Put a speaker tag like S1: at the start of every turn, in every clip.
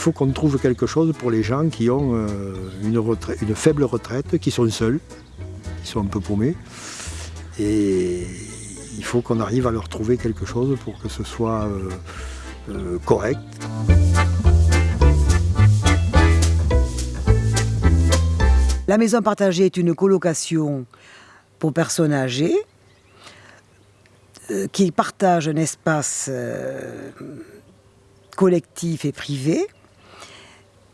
S1: il faut qu'on trouve quelque chose pour les gens qui ont une, une faible retraite, qui sont seuls, qui sont un peu paumés. Et il faut qu'on arrive à leur trouver quelque chose pour que ce soit correct.
S2: La maison partagée est une colocation pour personnes âgées euh, qui partagent un espace euh, collectif et privé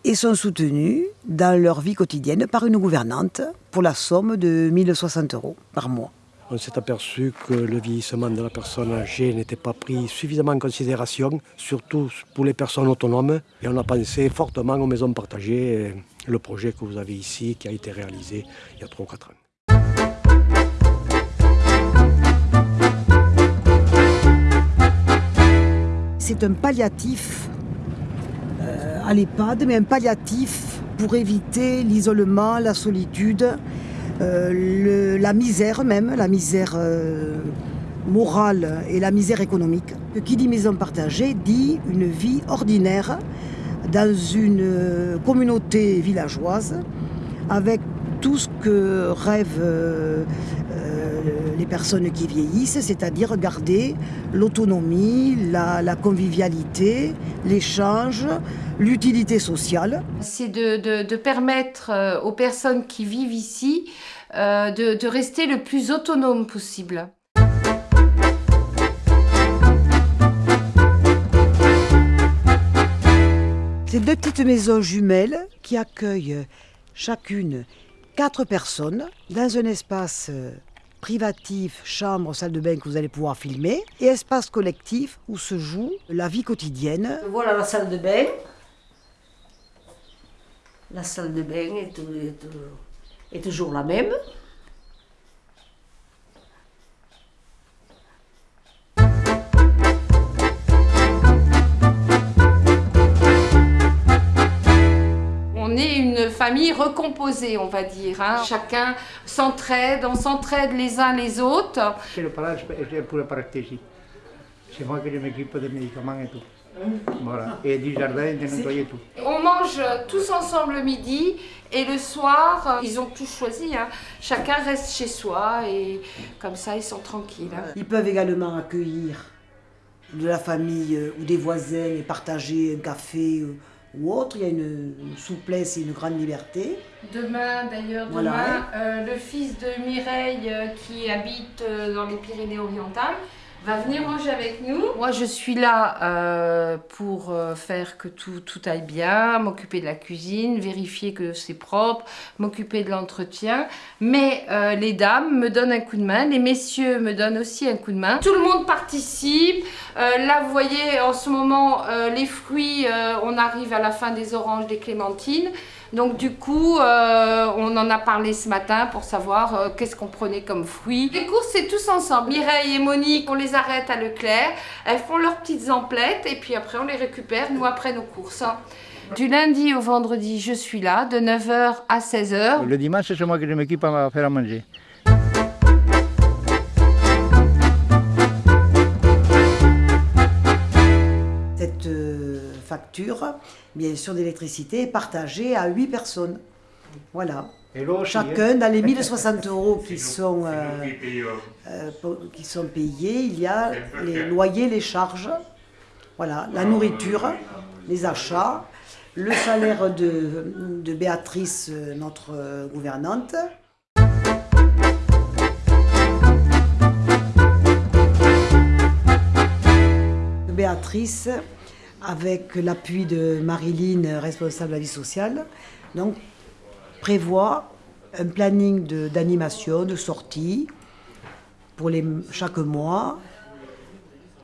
S2: et sont soutenues dans leur vie quotidienne par une gouvernante pour la somme de 1060 euros par mois.
S1: On s'est aperçu que le vieillissement de la personne âgée n'était pas pris suffisamment en considération, surtout pour les personnes autonomes. Et on a pensé fortement aux maisons partagées, le projet que vous avez ici, qui a été réalisé il y a 3 ou 4 ans.
S2: C'est un palliatif à l'EHPAD, mais un palliatif pour éviter l'isolement, la solitude, euh, la misère même, la misère euh, morale et la misère économique. Qui dit maison partagée dit une vie ordinaire dans une euh, communauté villageoise avec tout ce que les personnes qui vieillissent, c'est-à-dire garder l'autonomie, la, convivialité, l'échange, l'utilité sociale.
S3: C'est de, permettre aux personnes qui vivent ici euh, de, rester le plus autonome possible.
S2: C'est deux petites maisons jumelles qui accueillent chacune quatre personnes dans un espace euh, privatif, chambre, salle de bain que vous allez pouvoir filmer, et espace collectif où se joue la vie quotidienne.
S4: Voilà la salle de bain. La salle de bain est, est toujours la même.
S3: Famille recomposée, on va dire. Hein. Chacun s'entraide, on s'entraide les uns les autres.
S5: C'est le palage pour la paractésie. C'est moi qui m'occupe des médicaments et tout. Voilà. Et du jardin, de nettoyer tout.
S3: On mange tous ensemble le midi et le soir, ils ont tous choisi. Hein. Chacun reste chez soi et comme ça, ils sont tranquilles. Hein.
S2: Ils peuvent également accueillir de la famille euh, ou des voisins et partager un café euh, ou autre. Il y a une, souplesse et une grande liberté.
S3: Demain, d'ailleurs, demain, euh, le fils de Mireille qui habite dans les Pyrénées-Orientales va venir manger avec nous. Moi, je suis là euh, pour euh, faire que tout, tout aille bien, m'occuper de la cuisine, vérifier que c'est propre, m'occuper de l'entretien. Mais euh, les dames me donnent un coup de main, les messieurs me donnent aussi un coup de main. Tout le monde participe. là, vous voyez, en ce moment, les fruits, on arrive à la fin des oranges, des clémentines. Donc du coup, euh, on en a parlé ce matin pour savoir euh, qu'est-ce qu'on prenait comme fruits. Les courses, c'est tous ensemble. Mireille et Monique, on les arrête à Leclerc. Elles font leurs petites emplettes et puis après, on les récupère, nous, après nos courses. Hein. Du lundi au vendredi, je suis là, de 9h à 16h.
S5: Le dimanche, c'est moi qui m'occupe à faire à manger.
S2: Facture, bien sûr, d'électricité est partagée à 8 personnes. Voilà. Chacun, dans les 1060 euros qui sont, euh, euh, qui sont payés, il y a les loyers, les charges, voilà, la nourriture, les achats, le salaire de, de Béatrice, notre gouvernante. Béatrice avec l'appui de Marilyn, responsable de la vie sociale, donc prévoit un planning d'animation, de, sortie pour les, chaque mois,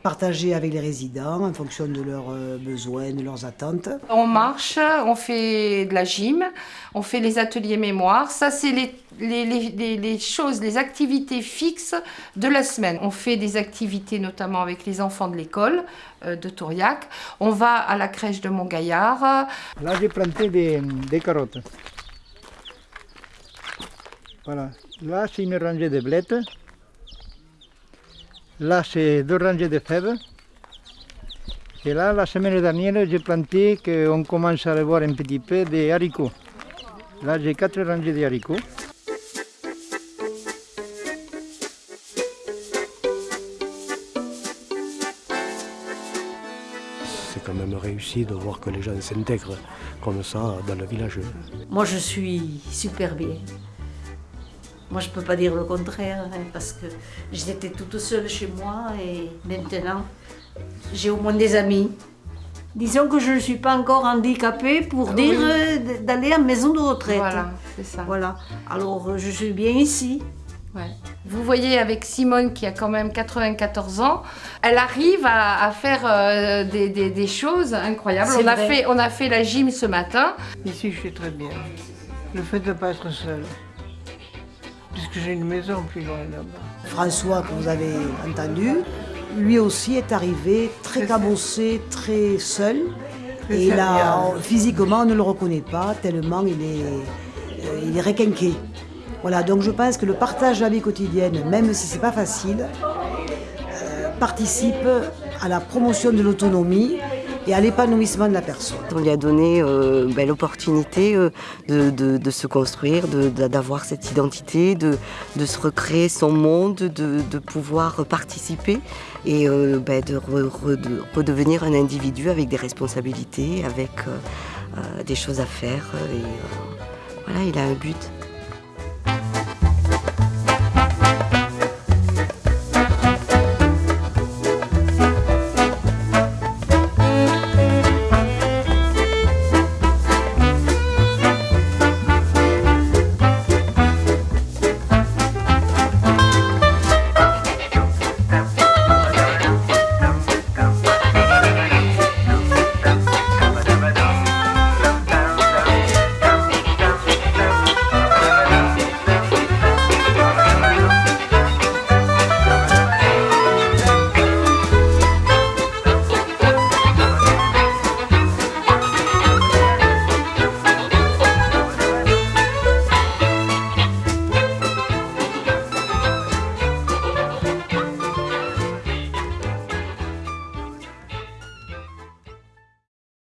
S2: partagé avec les résidents en fonction de leurs euh, besoins, de leurs attentes.
S3: On marche, on fait de la gym, on fait les ateliers mémoire. Ça, c'est les, les, les, choses, les activités fixes de la semaine. On fait des activités notamment avec les enfants de l'école euh, de Touriac. On va à la crèche de Montgaillard.
S5: Là, j'ai planté des, des carottes. Voilà. Là, c'est une rangée de blettes. Là, c'est deux rangées de fèves. Et là, la semaine dernière, j'ai planté, qu'on commence à le voir un petit peu, des haricots. Là, j'ai quatre rangées de haricots.
S1: C'est quand même réussi de voir que les gens s'intègrent comme ça dans le village.
S4: Moi, je suis super bien. Moi, je ne peux pas dire le contraire, hein, parce que j'étais toute seule chez moi et maintenant, j'ai au moins des amis. Disons que je ne suis pas encore handicapée pour dire euh, d'aller à maison de retraite.
S3: Voilà, c'est ça.
S4: Voilà. Alors, euh, je suis bien ici.
S3: Ouais. Vous voyez avec Simone qui a quand même 94 ans, elle arrive à, à faire euh, des, des- des choses incroyables. On a, fait, on a fait la gym ce matin.
S6: Ici, je suis très bien. Le fait de ne pas être seul. Puisque j'ai une maison plus loin là-bas.
S2: François, que vous avez entendu, lui aussi est arrivé très cabossé, très seul. Et là, physiquement, on ne le reconnaît pas, tellement il est, euh, il est requinqué. Voilà, donc je pense que le partage de la vie quotidienne, même si c'est pas facile, euh, participe à la promotion de l'autonomie et à l'épanouissement de la personne.
S7: On lui a donné euh, ben, l'opportunité euh, de, se construire, d'avoir cette identité, de, se recréer son monde, de, pouvoir participer et euh, ben, de, re- re- de redevenir un individu avec des responsabilités, avec des choses à faire. Voilà, il a un but.